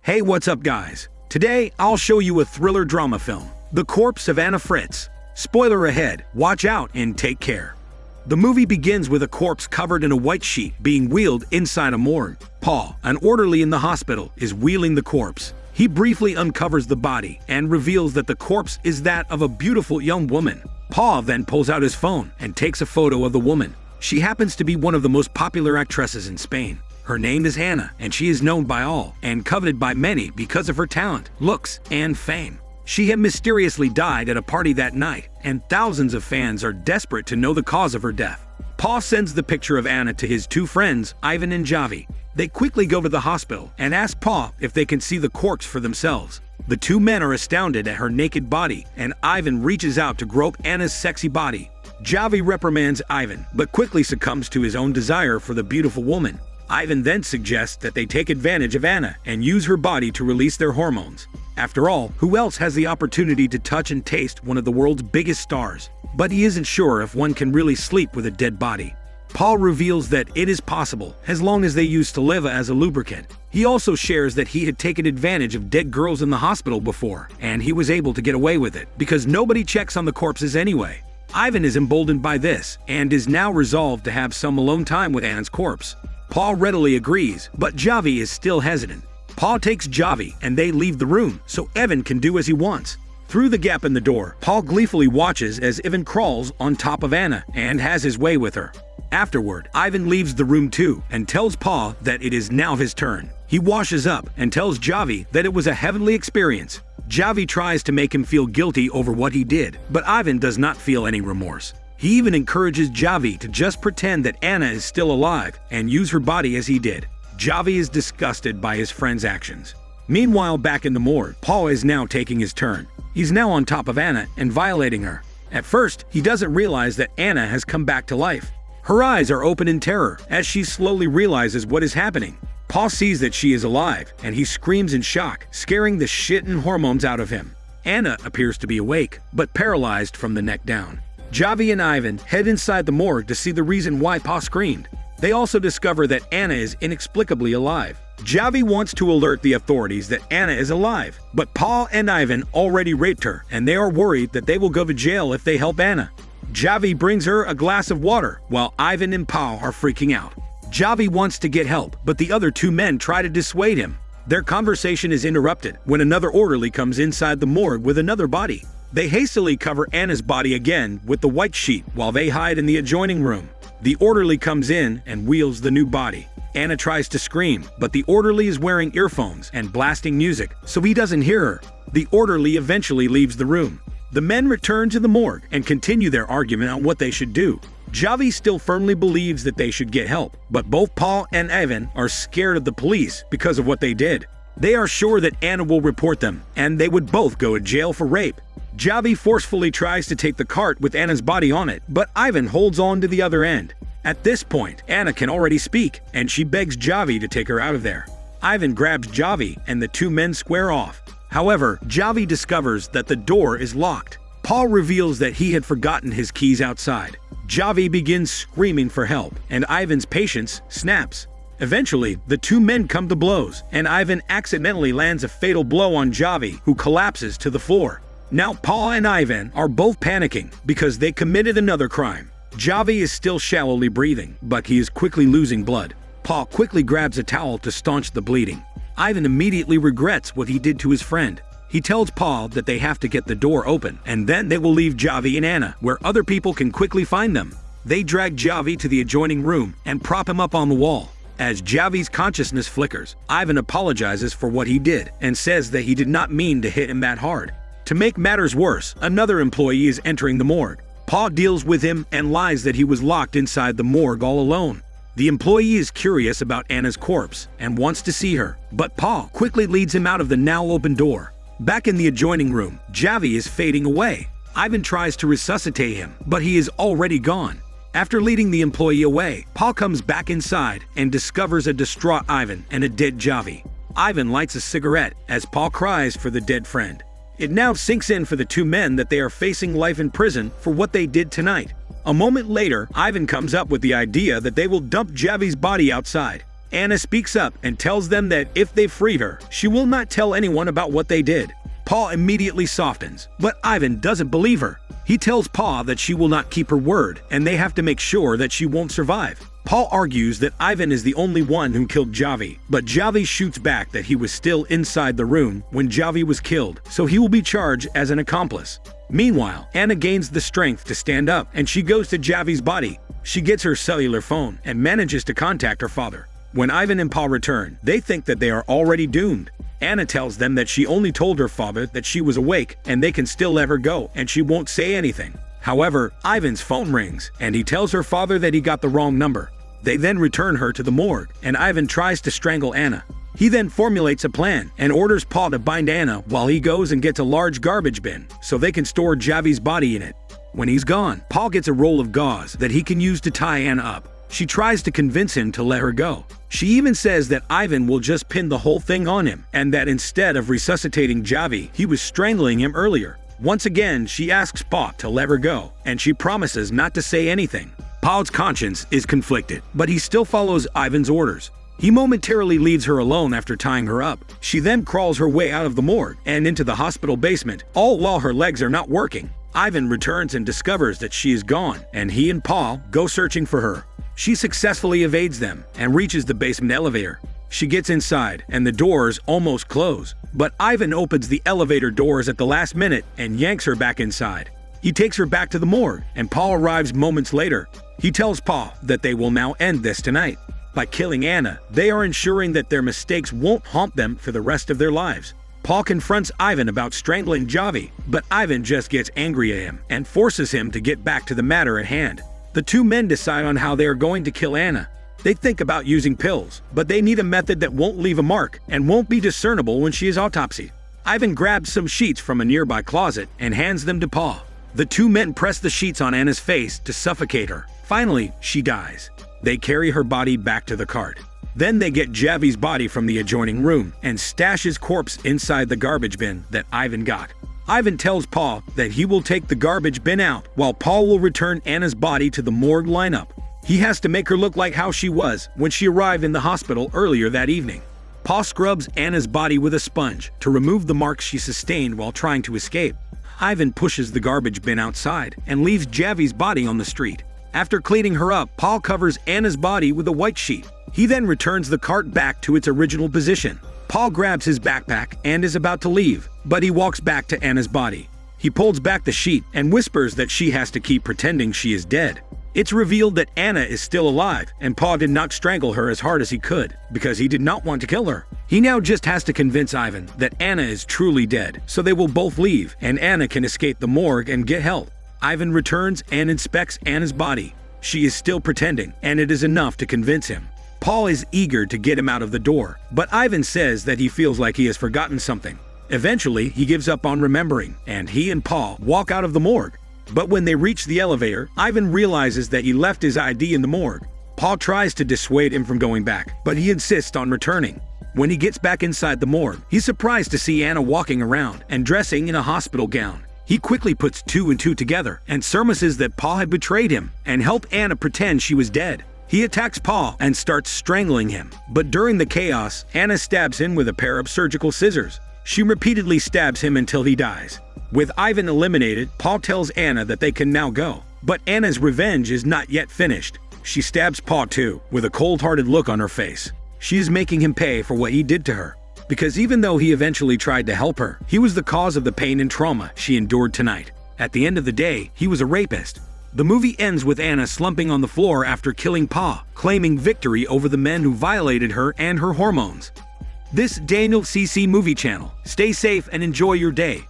Hey, what's up, guys? Today, I'll show you a thriller drama film, The Corpse of Anna Fritz. Spoiler ahead, watch out and take care. The movie begins with a corpse covered in a white sheet being wheeled inside a morgue. Paul, an orderly in the hospital, is wheeling the corpse. He briefly uncovers the body and reveals that the corpse is that of a beautiful young woman. Paul then pulls out his phone and takes a photo of the woman. She happens to be one of the most popular actresses in Spain. Her name is Anna, and she is known by all and coveted by many because of her talent, looks, and fame. She had mysteriously died at a party that night, and thousands of fans are desperate to know the cause of her death. Paul sends the picture of Anna to his two friends, Ivan and Javi. They quickly go to the hospital and ask Paul if they can see the corpse for themselves. The two men are astounded at her naked body, and Ivan reaches out to grope Anna's sexy body. Javi reprimands Ivan, but quickly succumbs to his own desire for the beautiful woman. Ivan then suggests that they take advantage of Anna and use her body to release their hormones. After all, who else has the opportunity to touch and taste one of the world's biggest stars? But he isn't sure if one can really sleep with a dead body. Paul reveals that it is possible, as long as they use saliva as a lubricant. He also shares that he had taken advantage of dead girls in the hospital before, and he was able to get away with it, because nobody checks on the corpses anyway. Ivan is emboldened by this, and is now resolved to have some alone time with Anna's corpse. Paul readily agrees, but Javi is still hesitant. Paul takes Javi and they leave the room so Ivan can do as he wants. Through the gap in the door, Paul gleefully watches as Ivan crawls on top of Anna and has his way with her. Afterward, Ivan leaves the room too and tells Paul that it is now his turn. He washes up and tells Javi that it was a heavenly experience. Javi tries to make him feel guilty over what he did, but Ivan does not feel any remorse. He even encourages Javi to just pretend that Anna is still alive and use her body as he did. Javi is disgusted by his friend's actions. Meanwhile, back in the morgue, Paul is now taking his turn. He's now on top of Anna and violating her. At first, he doesn't realize that Anna has come back to life. Her eyes are open in terror as she slowly realizes what is happening. Paul sees that she is alive, and he screams in shock, scaring the shit and hormones out of him. Anna appears to be awake, but paralyzed from the neck down. Javi and Ivan head inside the morgue to see the reason why Pa screamed. They also discover that Anna is inexplicably alive. Javi wants to alert the authorities that Anna is alive, but Paul and Ivan already raped her, and they are worried that they will go to jail if they help Anna. Javi brings her a glass of water, while Ivan and Paul are freaking out. Javi wants to get help, but the other two men try to dissuade him. Their conversation is interrupted when another orderly comes inside the morgue with another body. They hastily cover Anna's body again with the white sheet while they hide in the adjoining room. The orderly comes in and wheels the new body. Anna tries to scream, but the orderly is wearing earphones and blasting music, so he doesn't hear her. The orderly eventually leaves the room. The men return to the morgue and continue their argument on what they should do. Javi still firmly believes that they should get help, but both Paul and Ivan are scared of the police because of what they did. They are sure that Anna will report them, and they would both go to jail for rape. Javi forcefully tries to take the cart with Anna's body on it, but Ivan holds on to the other end. At this point, Anna can already speak, and she begs Javi to take her out of there. Ivan grabs Javi, and the two men square off. However, Javi discovers that the door is locked. Paul reveals that he had forgotten his keys outside. Javi begins screaming for help, and Ivan's patience snaps. Eventually, the two men come to blows, and Ivan accidentally lands a fatal blow on Javi, who collapses to the floor. Now, Paul and Ivan are both panicking because they committed another crime. Javi is still shallowly breathing, but he is quickly losing blood. Paul quickly grabs a towel to staunch the bleeding. Ivan immediately regrets what he did to his friend. He tells Paul that they have to get the door open, and then they will leave Javi and Anna, where other people can quickly find them. They drag Javi to the adjoining room and prop him up on the wall. As Javi's consciousness flickers, Ivan apologizes for what he did and says that he did not mean to hit him that hard. To make matters worse, another employee is entering the morgue. Paul deals with him and lies that he was locked inside the morgue all alone. The employee is curious about Anna's corpse and wants to see her, but Paul quickly leads him out of the now open door. Back in the adjoining room, Javi is fading away. Ivan tries to resuscitate him, but he is already gone. After leading the employee away, Paul comes back inside and discovers a distraught Ivan and a dead Javi. Ivan lights a cigarette as Paul cries for the dead friend. It now sinks in for the two men that they are facing life in prison for what they did tonight. A moment later, Ivan comes up with the idea that they will dump Javi's body outside. Anna speaks up and tells them that if they free her, she will not tell anyone about what they did. Paul immediately softens, but Ivan doesn't believe her. He tells Pa that she will not keep her word, and they have to make sure that she won't survive. Paul argues that Ivan is the only one who killed Javi, but Javi shoots back that he was still inside the room when Javi was killed, so he will be charged as an accomplice. Meanwhile, Anna gains the strength to stand up and she goes to Javi's body. She gets her cellular phone and manages to contact her father. When Ivan and Paul return, they think that they are already doomed. Anna tells them that she only told her father that she was awake and they can still let her go and she won't say anything. However, Ivan's phone rings and he tells her father that he got the wrong number. They then return her to the morgue and Ivan tries to strangle Anna. He then formulates a plan and orders Paul to bind Anna while he goes and gets a large garbage bin so they can store Javi's body in it. When he's gone, Paul gets a roll of gauze that he can use to tie Anna up. She tries to convince him to let her go. She even says that Ivan will just pin the whole thing on him, and that instead of resuscitating Javi, he was strangling him earlier. Once again, she asks Pa to let her go, and she promises not to say anything. Paul's conscience is conflicted, but he still follows Ivan's orders. He momentarily leaves her alone after tying her up. She then crawls her way out of the morgue and into the hospital basement, all while her legs are not working. Ivan returns and discovers that she is gone, and he and Paul go searching for her. She successfully evades them and reaches the basement elevator. She gets inside, and the doors almost close. But Ivan opens the elevator doors at the last minute and yanks her back inside. He takes her back to the morgue, and Paul arrives moments later. He tells Paul that they will now end this tonight. By killing Anna, they are ensuring that their mistakes won't haunt them for the rest of their lives. Paul confronts Ivan about strangling Javi, but Ivan just gets angry at him and forces him to get back to the matter at hand. The two men decide on how they are going to kill Anna. They think about using pills, but they need a method that won't leave a mark and won't be discernible when she is autopsied. Ivan grabs some sheets from a nearby closet and hands them to Paul. The two men press the sheets on Anna's face to suffocate her. Finally, she dies. They carry her body back to the cart. Then they get Javi's body from the adjoining room and stash his corpse inside the garbage bin that Ivan got. Ivan tells Paul that he will take the garbage bin out while Paul will return Anna's body to the morgue lineup. He has to make her look like how she was when she arrived in the hospital earlier that evening. Paul scrubs Anna's body with a sponge to remove the marks she sustained while trying to escape. Ivan pushes the garbage bin outside and leaves Javi's body on the street. After cleaning her up, Paul covers Anna's body with a white sheet. He then returns the cart back to its original position. Paul grabs his backpack and is about to leave, but he walks back to Anna's body. He pulls back the sheet and whispers that she has to keep pretending she is dead. It's revealed that Anna is still alive, and Paul did not strangle her as hard as he could, because he did not want to kill her. He now just has to convince Ivan that Anna is truly dead, so they will both leave, and Anna can escape the morgue and get help. Ivan returns and inspects Anna's body. She is still pretending, and it is enough to convince him. Paul is eager to get him out of the door, but Ivan says that he feels like he has forgotten something. Eventually, he gives up on remembering, and he and Paul walk out of the morgue. But when they reach the elevator, Ivan realizes that he left his ID in the morgue. Paul tries to dissuade him from going back, but he insists on returning. When he gets back inside the morgue, he's surprised to see Anna walking around and dressing in a hospital gown. He quickly puts two and two together and surmises that Paul had betrayed him and helped Anna pretend she was dead. He attacks Paul and starts strangling him, but during the chaos, Anna stabs him with a pair of surgical scissors. She repeatedly stabs him until he dies. With Ivan eliminated, Paul tells Anna that they can now go. But Anna's revenge is not yet finished. She stabs Paul too, with a cold-hearted look on her face. She is making him pay for what he did to her. Because even though he eventually tried to help her, he was the cause of the pain and trauma she endured tonight. At the end of the day, he was a rapist, the movie ends with Anna slumping on the floor after killing Pa, claiming victory over the men who violated her and her hormones. This Daniel CC Movie Channel. Stay safe and enjoy your day.